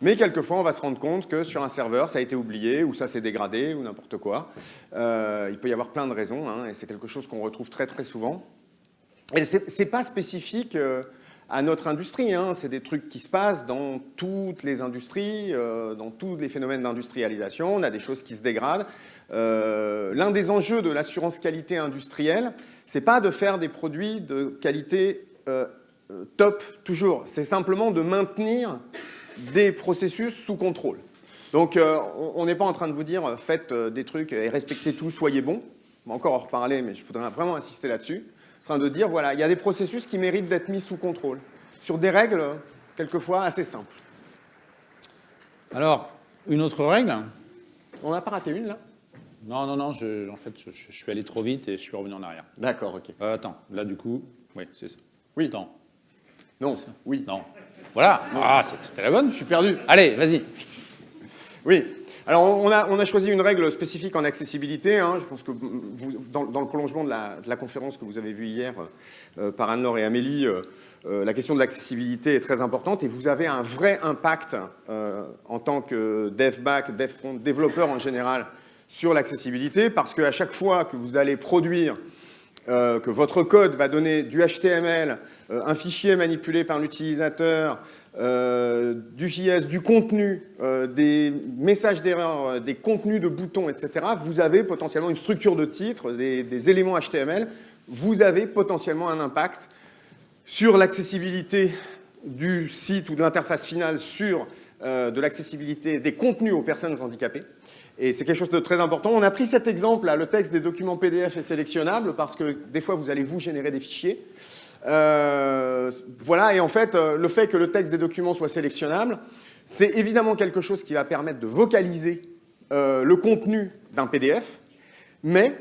Mais quelquefois, on va se rendre compte que sur un serveur, ça a été oublié, ou ça s'est dégradé, ou n'importe quoi. il peut y avoir plein de raisons, hein, et c'est quelque chose qu'on retrouve très très souvent. Et c'est pas spécifique à notre industrie. Hein. C'est des trucs qui se passent dans toutes les industries, euh, dans tous les phénomènes d'industrialisation. On a des choses qui se dégradent. Euh, l'un des enjeux de l'assurance qualité industrielle, c'est pas de faire des produits de qualité euh, top, toujours. C'est simplement de maintenir des processus sous contrôle. Donc, on n'est pas en train de vous dire faites des trucs et respectez tout, soyez bons. On va encore en reparler, mais je voudrais vraiment insister là-dessus. En train de dire, voilà, il y a des processus qui méritent d'être mis sous contrôle, sur des règles, quelquefois, assez simples. Alors, une autre règle? On n'a pas raté une, là? Non, non, non, en fait, je, suis allé trop vite et je suis revenu en arrière. D'accord, ok. attends, là, du coup, oui, c'est ça. Oui. Non. Non, oui. Non. Voilà. Ah, c'était la bonne. Je suis perdu. Allez, vas-y. Oui. Alors, on a, choisi une règle spécifique en accessibilité. Hein. Je pense que dans, le prolongement de la, conférence que vous avez vue hier euh, par Anne-Laure et Amélie, euh, euh, la question de l'accessibilité est très importante et vous avez un vrai impact en tant que dev back, dev front, développeur en général sur l'accessibilité parce qu'à chaque fois que vous allez produire, que votre code va donner du HTML, un fichier manipulé par l'utilisateur, euh, du JS, du contenu, euh, des messages d'erreur, euh, des contenus de boutons, etc., vous avez potentiellement une structure de titre, des, éléments HTML, vous avez potentiellement un impact sur l'accessibilité du site ou de l'interface finale sur de l'accessibilité des contenus aux personnes handicapées. Et c'est quelque chose de très important. On a pris cet exemple, là, le texte des documents PDF est sélectionnable parce que des fois, vous allez vous générer des fichiers. Euh, voilà, et en fait, euh, le fait que le texte des documents soit sélectionnable, c'est évidemment quelque chose qui va permettre de vocaliser euh, le contenu d'un PDF, mais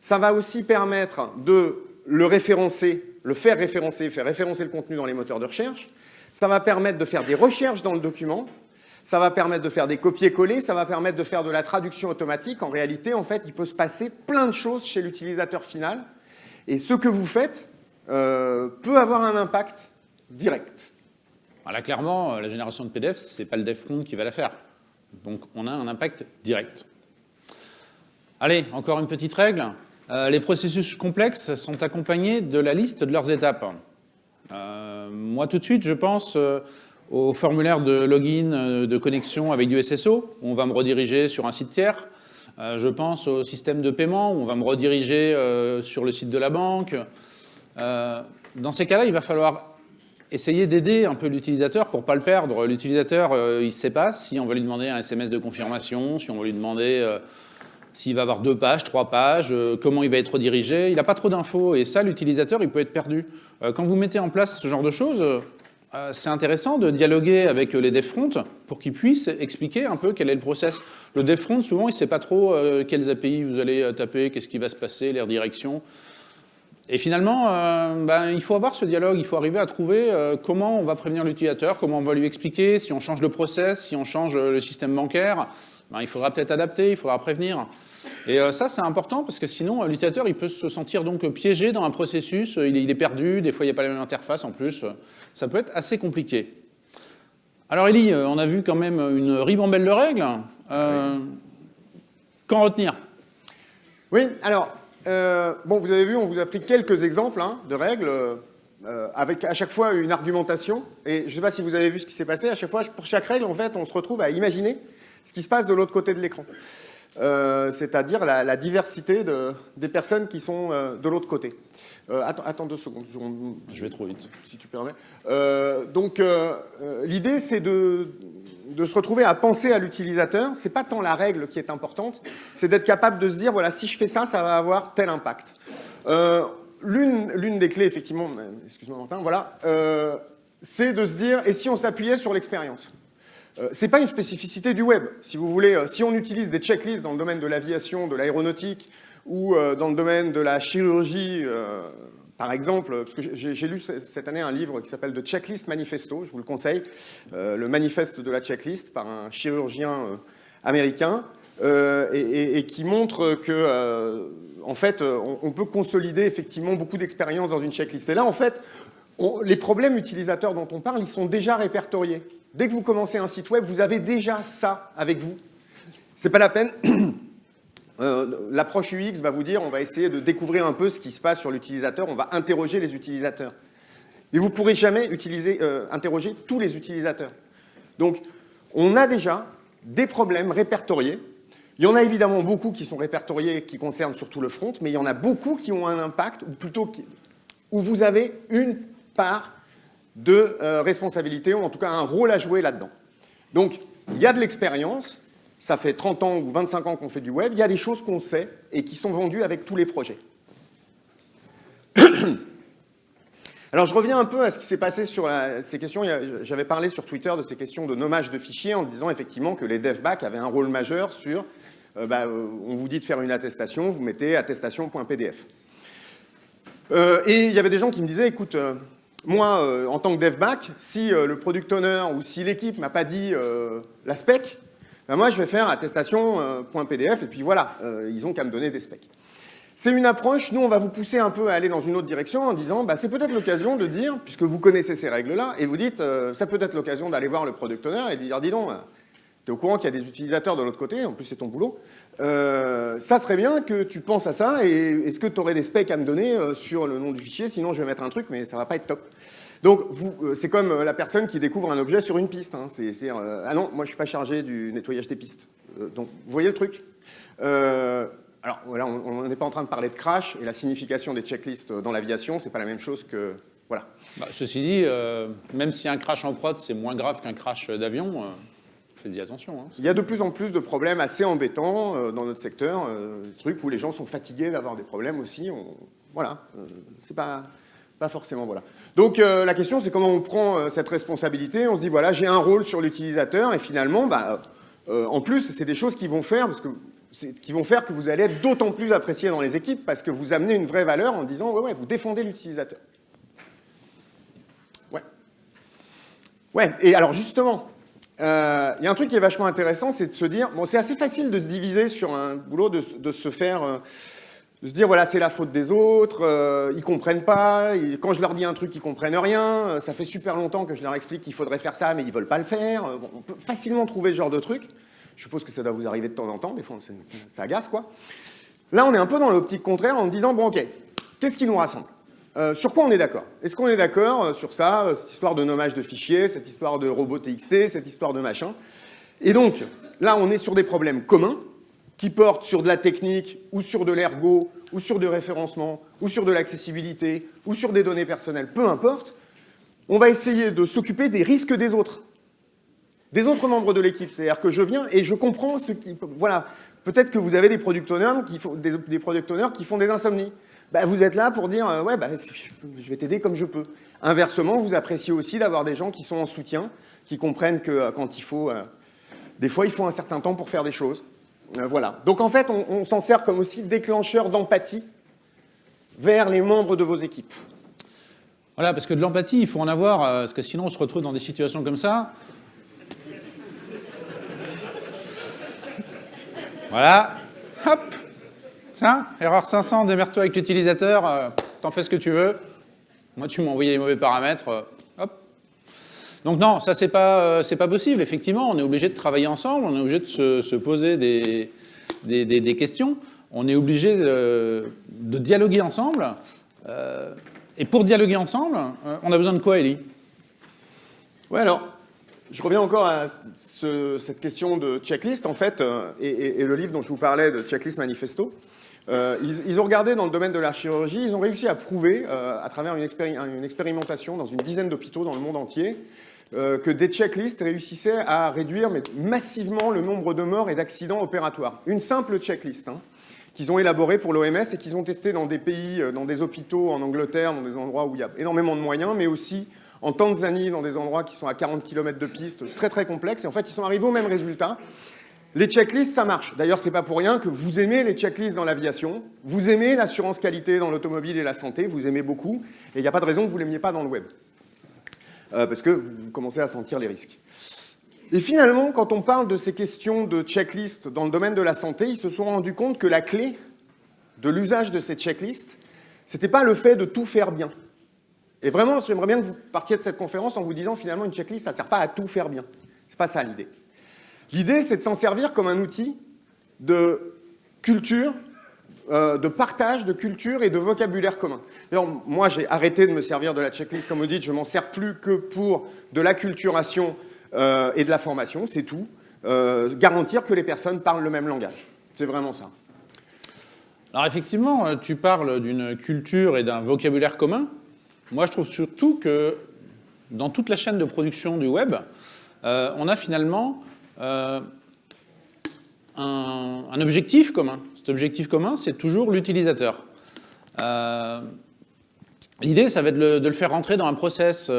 ça va aussi permettre de le référencer, le faire référencer, faire référencer le contenu dans les moteurs de recherche. Ça va permettre de faire des recherches dans le document. Ça va permettre de faire des copier-coller. Ça va permettre de faire de la traduction automatique. En réalité, en fait, il peut se passer plein de choses chez l'utilisateur final. Et ce que vous faites, euh, peut avoir un impact direct. Là, clairement, euh, la génération de PDF, ce n'est pas le dev front qui va la faire. Donc, on a un impact direct. Allez, encore une petite règle. Euh, les processus complexes sont accompagnés de la liste de leurs étapes. moi, tout de suite, je pense au formulaire de login, de connexion avec du SSO, où on va me rediriger sur un site tiers. je pense au système de paiement, où on va me rediriger sur le site de la banque. Euh, dans ces cas-là, il va falloir essayer d'aider un peu l'utilisateur pour ne pas le perdre. L'utilisateur, euh, il ne sait pas si on va lui demander un SMS de confirmation, si on va lui demander euh, s'il va avoir deux pages, trois pages, comment il va être redirigé. Il n'a pas trop d'infos et ça, l'utilisateur, il peut être perdu. quand vous mettez en place ce genre de choses, c'est intéressant de dialoguer avec les dev front pour qu'ils puissent expliquer un peu quel est le process. Le dev front, souvent, il ne sait pas trop quelles API vous allez taper, qu'est-ce qui va se passer, les redirections. Et finalement, euh, ben, il faut avoir ce dialogue, il faut arriver à trouver euh, comment on va prévenir l'utilisateur, comment on va lui expliquer, si on change le process, si on change euh, le système bancaire, ben, il faudra peut-être adapter, il faudra prévenir. Et ça, c'est important parce que sinon, l'utilisateur, il peut se sentir donc piégé dans un processus, il est, il est, perdu, des fois, il n'y a pas la même interface en plus. Ça peut être assez compliqué. Alors, Elie, on a vu quand même une ribambelle de règles. Qu'en retenir? Oui, alors, euh, bon, vous avez vu, on vous a pris quelques exemples hein, de règles, euh, avec à chaque fois une argumentation. Et je ne sais pas si vous avez vu ce qui s'est passé, à chaque fois, pour chaque règle, en fait, on se retrouve à imaginer ce qui se passe de l'autre côté de l'écran. Euh, c'est-à-dire la, diversité de, des personnes qui sont de l'autre côté. Attends, attends, deux secondes. Je, vais trop vite. Si tu permets. donc, l'idée, c'est de, de se retrouver à penser à l'utilisateur, c'est pas tant la règle qui est importante, c'est d'être capable de se dire, voilà, si je fais ça, ça va avoir tel impact. Euh, L'une des clés, effectivement, excuse-moi Martin, voilà, euh, c'est de se dire, et si on s'appuyait sur l'expérience? Euh, c'est pas une spécificité du web. Si vous voulez, si on utilise des checklists dans le domaine de l'aviation, de l'aéronautique, ou dans le domaine de la chirurgie, par exemple, parce que j'ai lu cette année un livre qui s'appelle The Checklist Manifesto, je vous le conseille, euh, le manifeste de la checklist par un chirurgien euh, américain, euh, et, qui montre que, en fait, on, peut consolider effectivement beaucoup d'expériences dans une checklist. Et là, en fait, les problèmes utilisateurs dont on parle, ils sont déjà répertoriés. Dès que vous commencez un site web, vous avez déjà ça avec vous. C'est pas la peine euh, l'approche UX va vous dire, on va essayer de découvrir un peu ce qui se passe sur l'utilisateur, on va interroger les utilisateurs. Mais vous ne pourrez jamais utiliser, euh, interroger tous les utilisateurs. Donc, on a déjà des problèmes répertoriés. Il y en a évidemment beaucoup qui sont répertoriés, qui concernent surtout le front, mais il y en a beaucoup qui ont un impact, ou plutôt où vous avez une part de euh, responsabilité, ou en tout cas un rôle à jouer là-dedans. Donc, il y a de l'expérience, ça fait 30 ans ou 25 ans qu'on fait du web, il y a des choses qu'on sait et qui sont vendues avec tous les projets. [coughs] Alors je reviens un peu à ce qui s'est passé sur ces questions. J'avais parlé sur Twitter de ces questions de nommage de fichiers en disant effectivement que les devback avaient un rôle majeur sur, euh, bah, euh, on vous dit de faire une attestation, vous mettez attestation.pdf. Euh, et il y avait des gens qui me disaient, écoute, moi, en tant que devback, si le product owner ou si l'équipe m'a pas dit la spec, ben moi je vais faire attestation.pdf et puis voilà, ils ont qu'à me donner des specs. C'est une approche, nous on va vous pousser un peu à aller dans une autre direction en disant bah, c'est peut-être l'occasion de dire, puisque vous connaissez ces règles-là, et vous dites euh, ça peut être l'occasion d'aller voir le product owner et lui dire dis donc, euh, tu es au courant qu'il y a des utilisateurs de l'autre côté, en plus c'est ton boulot, euh, ça serait bien que tu penses à ça, et est-ce que tu aurais des specs à me donner sur le nom du fichier, sinon je vais mettre un truc, mais ça va pas être top. Donc c'est comme la personne qui découvre un objet sur une piste. Hein. C'est, ah non, moi je suis pas chargé du nettoyage des pistes. donc vous voyez le truc? Alors voilà, on n'est pas en train de parler de crash, et la signification des checklists dans l'aviation, c'est pas la même chose que... Voilà. Bah, ceci dit, euh, même si un crash en prod, c'est moins grave qu'un crash d'avion, euh, faites-y attention. Hein. Il y a de plus en plus de problèmes assez embêtants euh, dans notre secteur, des trucs où les gens sont fatigués d'avoir des problèmes aussi. voilà, c'est pas, pas forcément... Voilà. Donc la question, c'est comment on prend cette responsabilité. On se dit, voilà, j'ai un rôle sur l'utilisateur, et finalement, bah, en plus, c'est des choses qui vont faire, parce que qui vont faire que vous allez être d'autant plus apprécié dans les équipes parce que vous amenez une vraie valeur en disant ouais, ouais, vous défendez l'utilisateur. Ouais. Ouais, et alors justement, euh, il y a un truc qui est vachement intéressant, c'est de se dire, bon, c'est assez facile de se diviser sur un boulot, de, se faire, euh, de se dire, voilà, c'est la faute des autres, euh, ils comprennent pas, quand je leur dis un truc, ils comprennent rien, ça fait super longtemps que je leur explique qu'il faudrait faire ça, mais ils veulent pas le faire. on peut facilement trouver ce genre de truc. Je suppose que ça doit vous arriver de temps en temps, des fois ça agace quoi. Là on est un peu dans l'optique contraire en disant bon ok, qu'est-ce qui nous rassemble? Euh, Sur quoi on est d'accord? Est-ce qu'on est, d'accord euh, sur ça, euh, cette histoire de nommage de fichiers, cette histoire de robot TXT, cette histoire de machin? Et donc là on est sur des problèmes communs qui portent sur de la technique ou sur de l'ergo ou sur du référencement ou sur de l'accessibilité ou sur des données personnelles, peu importe. On va essayer de s'occuper des risques des autres des autres membres de l'équipe. C'est-à-dire que je viens et je comprends ce qui... Voilà, peut-être que vous avez des product owners qui font des, product owners qui font des insomnies. Bah, vous êtes là pour dire, euh, ouais, bah, je vais t'aider comme je peux. Inversement, vous appréciez aussi d'avoir des gens qui sont en soutien, qui comprennent que euh, quand il faut... Euh, des fois, il faut un certain temps pour faire des choses. Voilà. Donc en fait, on, s'en sert comme aussi déclencheur d'empathie vers les membres de vos équipes. Voilà, parce que de l'empathie, il faut en avoir, parce que sinon on se retrouve dans des situations comme ça. Voilà. Hop. Tiens, erreur 500, démerde-toi avec l'utilisateur, euh, t'en fais ce que tu veux. Moi, tu m'as envoyé les mauvais paramètres, euh. Donc non, ça, c'est pas, euh, pas possible, effectivement. On est obligé de travailler ensemble, on est obligé de se, poser des, questions, on est obligé de, dialoguer ensemble. et pour dialoguer ensemble, on a besoin de quoi, Elie Ouais, alors, je reviens encore à cette question de checklist, en fait, euh, et, le livre dont je vous parlais, de Checklist Manifesto, euh, ils, ont regardé dans le domaine de la chirurgie, ils ont réussi à prouver, euh, à travers une, expérimentation dans une dizaine d'hôpitaux dans le monde entier, que des checklists réussissaient à réduire massivement le nombre de morts et d'accidents opératoires. Une simple checklist, hein, qu'ils ont élaborée pour l'OMS et qu'ils ont testé dans des pays, dans des hôpitaux en Angleterre, dans des endroits où il y a énormément de moyens, mais aussi en Tanzanie, dans des endroits qui sont à 40 km de piste, très très complexes, et en fait, ils sont arrivés au même résultat. Les checklists, ça marche. D'ailleurs, c'est pas pour rien que vous aimez les checklists dans l'aviation, vous aimez l'assurance qualité dans l'automobile et la santé, vous aimez beaucoup, et il n'y a pas de raison que vous l'aimiez pas dans le web. Euh, parce que vous commencez à sentir les risques. Et finalement, quand on parle de ces questions de checklists dans le domaine de la santé, ils se sont rendus compte que la clé de l'usage de ces checklists, c'était pas le fait de tout faire bien. Et vraiment, j'aimerais bien que vous partiez de cette conférence en vous disant finalement une checklist, ça ne sert pas à tout faire bien. C'est pas ça l'idée. L'idée, c'est de s'en servir comme un outil de culture, euh, de partage de culture et de vocabulaire commun. D'ailleurs, moi, j'ai arrêté de me servir de la checklist, comme vous dites, je m'en sers plus que pour de l'acculturation euh, et de la formation, c'est tout. Euh, garantir que les personnes parlent le même langage. C'est vraiment ça. Alors effectivement, tu parles d'une culture et d'un vocabulaire commun. Moi, je trouve surtout que dans toute la chaîne de production du web, on a finalement objectif commun. Cet objectif commun, c'est toujours l'utilisateur. L'idée, ça va être de le, faire rentrer dans un process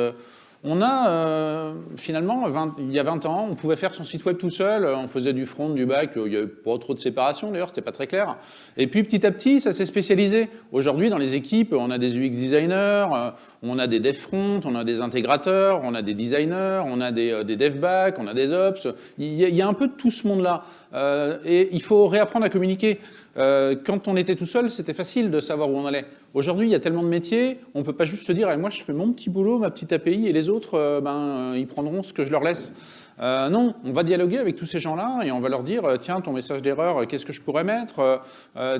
on a euh, finalement, il y a 20 ans, on pouvait faire son site web tout seul, on faisait du front, du back, il n'y avait pas trop de séparation d'ailleurs, c'était pas très clair. Et puis petit à petit, ça s'est spécialisé. Aujourd'hui, dans les équipes, on a des UX designers, euh, on a des dev front, on a des intégrateurs, on a des designers, on a des, euh, dev back, on a des ops. Il y a, un peu de tout ce monde-là. et il faut réapprendre à communiquer. Euh, quand on était tout seul, c'était facile de savoir où on allait. Aujourd'hui, il y a tellement de métiers, on ne peut pas juste se dire eh, moi je fais mon petit boulot, ma petite API, et les autres, euh, ben, euh, ils prendront ce que je leur laisse ». non, on va dialoguer avec tous ces gens-là et on va leur dire tiens, ton message d'erreur, qu'est-ce que je pourrais mettre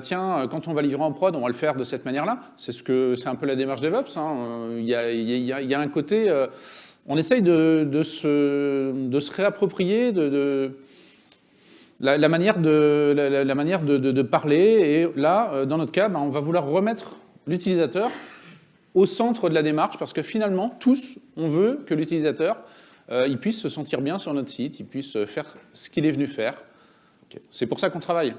Tiens, quand on va livrer en prod, on va le faire de cette manière-là. C'est ce un peu la démarche DevOps. Il, y a, un côté... on essaye de, se, de se réapproprier, de la, manière, de, la, manière de, parler. Et là, euh, dans notre cas, ben, on va vouloir remettre l'utilisateur au centre de la démarche parce que finalement, tous, on veut que l'utilisateur euh, il puisse se sentir bien sur notre site, il puisse faire ce qu'il est venu faire. C'est pour ça qu'on travaille.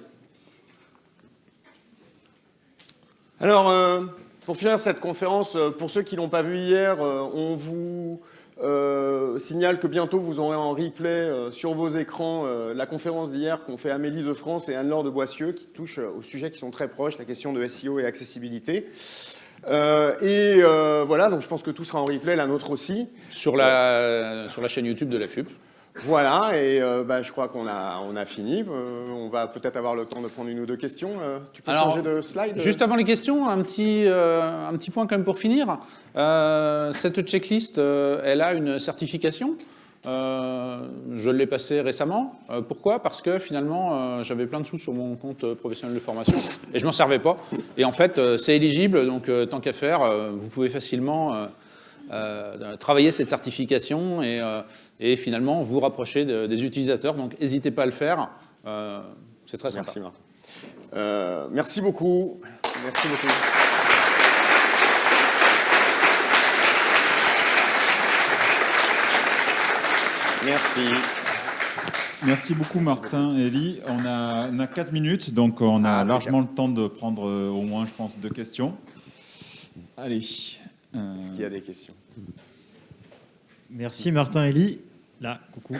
Alors, euh, pour finir cette conférence, pour ceux qui ne l'ont pas vu hier, on vous euh, signale que bientôt vous aurez en replay euh, sur vos écrans euh, la conférence d'hier qu'ont fait Amélie de France et Anne-Laure de Boissieu qui touchent aux sujets qui sont très proches, la question de SEO et accessibilité. et voilà, donc je pense que tout sera en replay, la nôtre aussi. Sur la, sur la chaîne YouTube de la FUP. Voilà, et euh, bah, je crois qu'on a, on a fini. Euh, on va peut-être avoir le temps de prendre une ou deux questions. Euh, tu peux changer de slide Juste avant les questions, un petit, un petit point quand même pour finir. cette checklist, elle a une certification. je l'ai passée récemment. pourquoi? Parce que finalement, j'avais plein de sous sur mon compte professionnel de formation et je m'en servais pas. Et en fait, c'est éligible, donc tant qu'à faire, vous pouvez facilement euh, travailler cette certification et, euh, et, finalement vous rapprocher des utilisateurs. Donc n'hésitez pas à le faire, euh, c'est très sympa. Merci, merci beaucoup. Merci beaucoup. Merci. Merci beaucoup Martin et Elie. On a, on a 4 minutes, donc on a ah, largement le temps de prendre au moins, je pense, deux questions. Allez. Est-ce qu'il y a des questions? Merci Martin Elie. Là, coucou.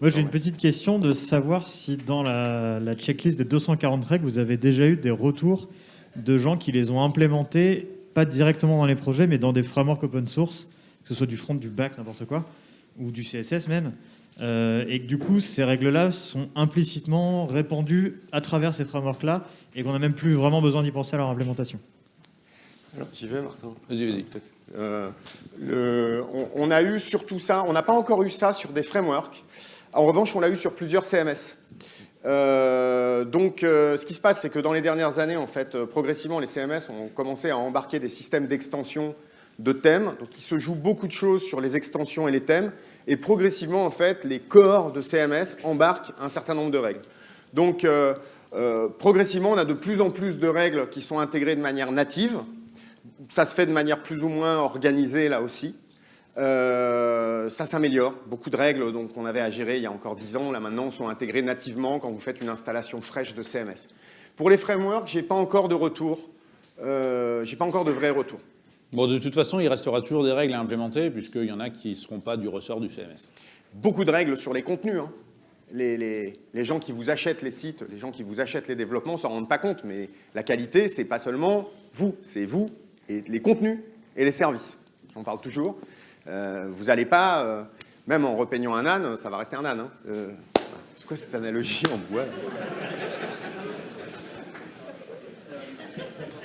Moi, j'ai une petite question de savoir si dans la, checklist des 240 règles, vous avez déjà eu des retours de gens qui les ont implémentées, pas directement dans les projets, mais dans des frameworks open source, que ce soit du front, du back, n'importe quoi, ou du CSS même, euh, et que du coup, ces règles-là sont implicitement répandues à travers ces frameworks-là, et qu'on n'a même plus vraiment besoin d'y penser à leur implémentation. Alors, j'y vais, Martin Vas-y, vas-y. Euh, on, a eu surtout ça, on n'a pas encore eu ça sur des frameworks. En revanche, on l'a eu sur plusieurs CMS. Euh, donc, euh, ce qui se passe, c'est que dans les dernières années, en fait, progressivement, les CMS ont commencé à embarquer des systèmes d'extension de thèmes. Donc, il se joue beaucoup de choses sur les extensions et les thèmes. Et progressivement, en fait, les corps de CMS embarquent un certain nombre de règles. Donc, progressivement, on a de plus en plus de règles qui sont intégrées de manière native ça se fait de manière plus ou moins organisée là aussi. Euh, ça s'améliore. Beaucoup de règles qu'on avait à gérer il y a encore 10 ans, là maintenant, sont intégrées nativement quand vous faites une installation fraîche de CMS. Pour les frameworks, j'ai pas encore de retour. Euh, j'ai pas encore de vrai retour. Bon, de toute façon, il restera toujours des règles à implémenter, puisqu'il y en a qui ne seront pas du ressort du CMS. Beaucoup de règles sur les contenus. Hein. Les, les, gens qui vous achètent les sites, les gens qui vous achètent les développements ne s'en rendent pas compte, mais la qualité, c'est pas seulement vous, c'est vous et les contenus et les services. J'en parle toujours. Euh, vous n'allez pas, euh, même en repeignant un âne, ça va rester un âne. Hein. Euh, c'est quoi cette analogie en bois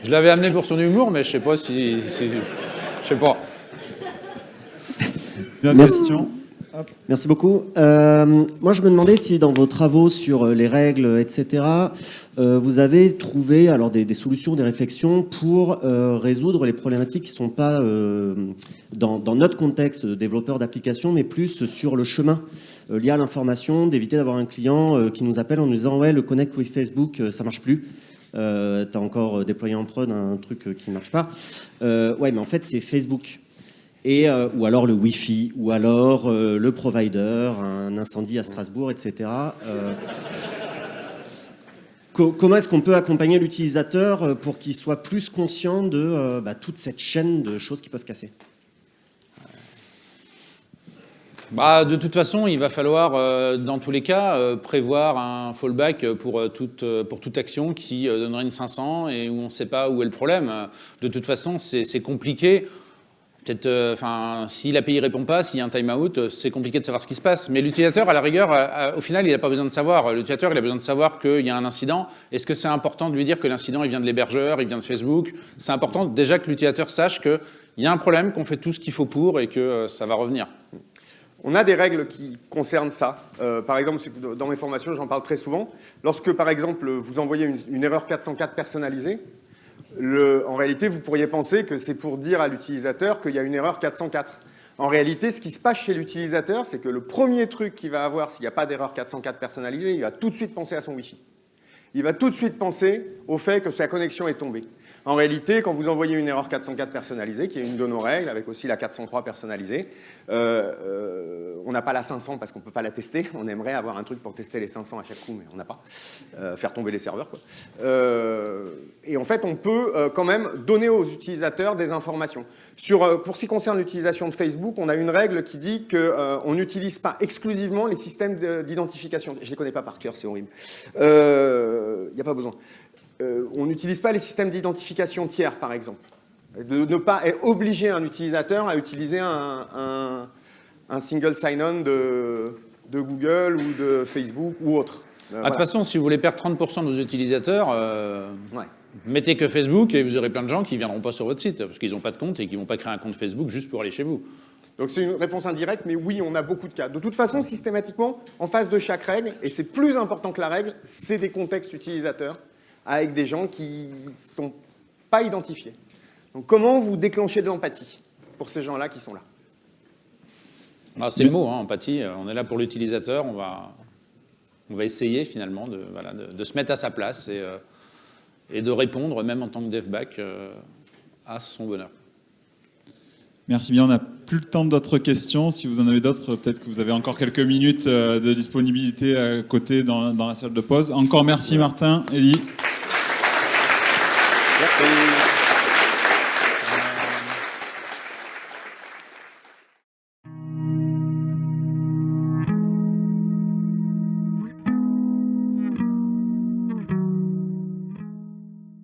Je l'avais amené pour son humour, mais je sais pas si, si je sais pas. Question. Merci beaucoup. Euh, moi, je me demandais si dans vos travaux sur les règles, etc., euh, vous avez trouvé alors des, solutions, des réflexions pour euh, résoudre les problématiques qui ne sont pas dans, notre contexte de développeur d'applications, mais plus sur le chemin lié à l'information, d'éviter d'avoir un client qui nous appelle en nous disant « ouais, le connect with Facebook, ça marche plus ». Euh, tu as encore déployé en prod un truc qui ne marche pas. ouais, mais en fait, c'est Facebook. Et, euh, ou alors le Wi-Fi, ou alors euh, le provider, un incendie à Strasbourg, etc. Euh, co- comment est-ce qu'on peut accompagner l'utilisateur pour qu'il soit plus conscient de bah, toute cette chaîne de choses qui peuvent casser? Bah, de toute façon, il va falloir, dans tous les cas, prévoir un fallback pour, toute, action qui donnerait une 500 et où on ne sait pas où est le problème. De toute façon, c'est compliqué. Peut-être, euh, enfin, si l'API répond pas, s'il y a un timeout, euh, c'est compliqué de savoir ce qui se passe. Mais l'utilisateur, à la rigueur, au final, il n'a pas besoin de savoir. L'utilisateur, il a besoin de savoir qu'il y a un incident. Est-ce que c'est important de lui dire que l'incident, il vient de l'hébergeur, il vient de Facebook? C'est important déjà que l'utilisateur sache qu'il y a un problème, qu'on fait tout ce qu'il faut pour et que euh, ça va revenir. On a des règles qui concernent ça. Par exemple, dans mes formations, j'en parle très souvent. Lorsque, par exemple, vous envoyez une erreur 404 personnalisée, en réalité, vous pourriez penser que c'est pour dire à l'utilisateur qu'il y a une erreur 404. En réalité, ce qui se passe chez l'utilisateur, c'est que le premier truc qu'il va avoir s'il n'y a pas d'erreur 404 personnalisée, il va tout de suite penser à son Wi-Fi. Il va tout de suite penser au fait que sa connexion est tombée. En réalité, quand vous envoyez une erreur 404 personnalisée, qui est une de nos règles, avec aussi la 403 personnalisée, euh, euh, on n'a pas la 500 parce qu'on ne peut pas la tester. On aimerait avoir un truc pour tester les 500 à chaque coup, mais on n'a pas. Euh, faire tomber les serveurs, quoi. Et en fait, on peut quand même donner aux utilisateurs des informations. Pour ce qui concerne l'utilisation de Facebook, on a une règle qui dit qu'on n'utilise pas exclusivement les systèmes de- d'identification. Je ne les connais pas par cœur, c'est horrible. Il n'y a pas besoin. Euh, on n'utilise pas les systèmes d'identification tiers, par exemple. De ne pas obliger un utilisateur à utiliser un, un- un single sign-on de, de Google ou de Facebook ou autre. Euh, Ah, De voilà. toute façon, si vous voulez perdre 30% de vos utilisateurs, euh, Ouais. mettez que Facebook et vous aurez plein de gens qui ne viendront pas sur votre site parce qu'ils n'ont pas de compte et qui ne vont pas créer un compte Facebook juste pour aller chez vous. Donc c'est une réponse indirecte, mais oui, on a beaucoup de cas. De toute façon, systématiquement, en face de chaque règle, et c'est plus important que la règle, c'est des contextes utilisateurs avec des gens qui ne sont pas identifiés. Donc comment vous déclenchez de l'empathie pour ces gens-là qui sont là? Ah, c'est le mot, hein, empathie. Euh, On est là pour l'utilisateur. On va, on va essayer finalement de, voilà, de, de se mettre à sa place et, euh, et de répondre, même en tant que devback, euh, à son bonheur. Merci bien, on n'a plus le temps d'autres questions. Si vous en avez d'autres, peut-être que vous avez encore quelques minutes euh, de disponibilité à côté dans, dans la salle de pause. Encore merci Martin, Elie. Merci.